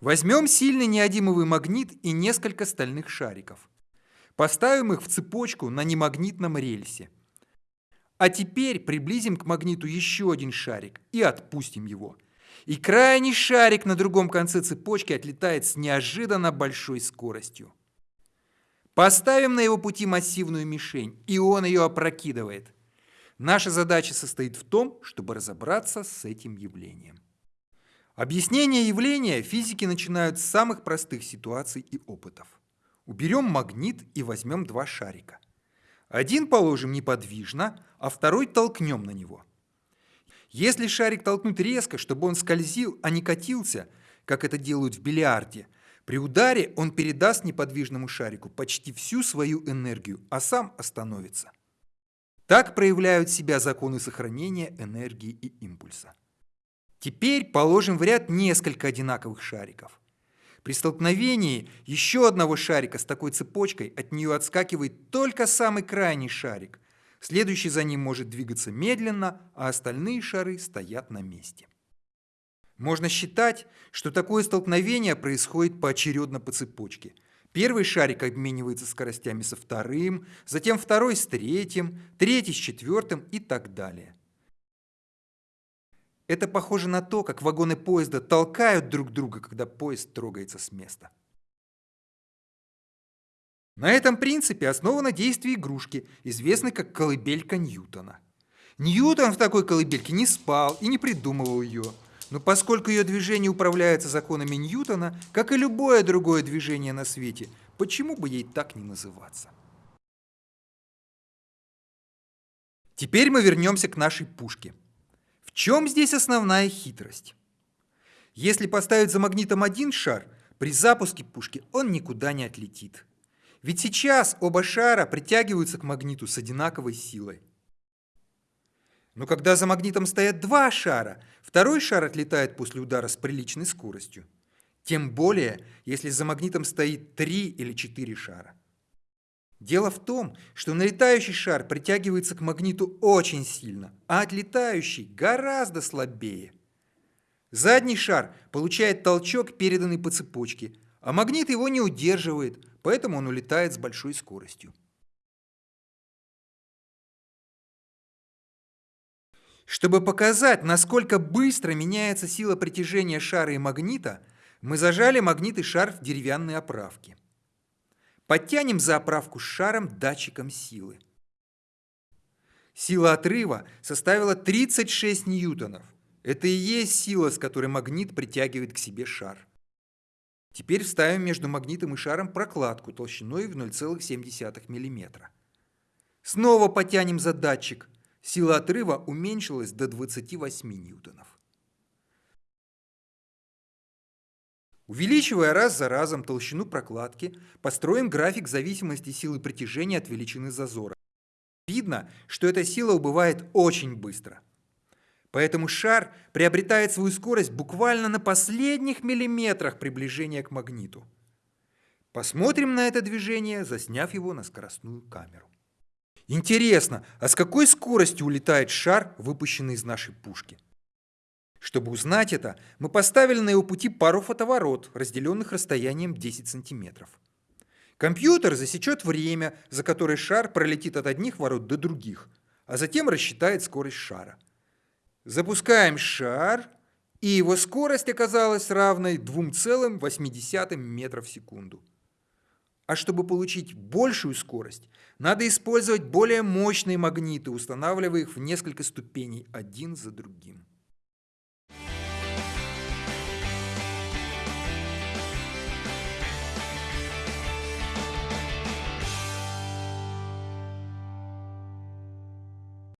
Возьмем сильный неодимовый магнит и несколько стальных шариков. Поставим их в цепочку на немагнитном рельсе. А теперь приблизим к магниту еще один шарик и отпустим его. И крайний шарик на другом конце цепочки отлетает с неожиданно большой скоростью. Поставим на его пути массивную мишень, и он ее опрокидывает. Наша задача состоит в том, чтобы разобраться с этим явлением. Объяснение явления физики начинают с самых простых ситуаций и опытов. Уберем магнит и возьмем два шарика. Один положим неподвижно, а второй толкнем на него. Если шарик толкнуть резко, чтобы он скользил, а не катился, как это делают в бильярде, при ударе он передаст неподвижному шарику почти всю свою энергию, а сам остановится. Так проявляют себя законы сохранения энергии и импульса. Теперь положим в ряд несколько одинаковых шариков. При столкновении еще одного шарика с такой цепочкой от нее отскакивает только самый крайний шарик. Следующий за ним может двигаться медленно, а остальные шары стоят на месте. Можно считать, что такое столкновение происходит поочередно по цепочке. Первый шарик обменивается скоростями со вторым, затем второй с третьим, третий с четвертым и так далее. Это похоже на то, как вагоны поезда толкают друг друга, когда поезд трогается с места. На этом принципе основано действие игрушки, известной как колыбелька Ньютона. Ньютон в такой колыбельке не спал и не придумывал ее. Но поскольку ее движение управляется законами Ньютона, как и любое другое движение на свете, почему бы ей так не называться? Теперь мы вернемся к нашей пушке. Чем здесь основная хитрость? Если поставить за магнитом один шар, при запуске пушки он никуда не отлетит. Ведь сейчас оба шара притягиваются к магниту с одинаковой силой. Но когда за магнитом стоят два шара, второй шар отлетает после удара с приличной скоростью. Тем более, если за магнитом стоит три или четыре шара. Дело в том, что налетающий шар притягивается к магниту очень сильно, а отлетающий гораздо слабее. Задний шар получает толчок, переданный по цепочке, а магнит его не удерживает, поэтому он улетает с большой скоростью. Чтобы показать, насколько быстро меняется сила притяжения шара и магнита, мы зажали магнит и шар в деревянной оправке. Подтянем за оправку с шаром датчиком силы. Сила отрыва составила 36 ньютонов. Это и есть сила, с которой магнит притягивает к себе шар. Теперь вставим между магнитом и шаром прокладку толщиной в 0,7 мм. Снова потянем за датчик. Сила отрыва уменьшилась до 28 ньютонов. Увеличивая раз за разом толщину прокладки, построим график зависимости силы притяжения от величины зазора. Видно, что эта сила убывает очень быстро. Поэтому шар приобретает свою скорость буквально на последних миллиметрах приближения к магниту. Посмотрим на это движение, засняв его на скоростную камеру. Интересно, а с какой скоростью улетает шар, выпущенный из нашей пушки? Чтобы узнать это, мы поставили на его пути пару фотоворот, разделенных расстоянием 10 сантиметров. Компьютер засечет время, за которое шар пролетит от одних ворот до других, а затем рассчитает скорость шара. Запускаем шар, и его скорость оказалась равной 2,8 метров в секунду. А чтобы получить большую скорость, надо использовать более мощные магниты, устанавливая их в несколько ступеней один за другим.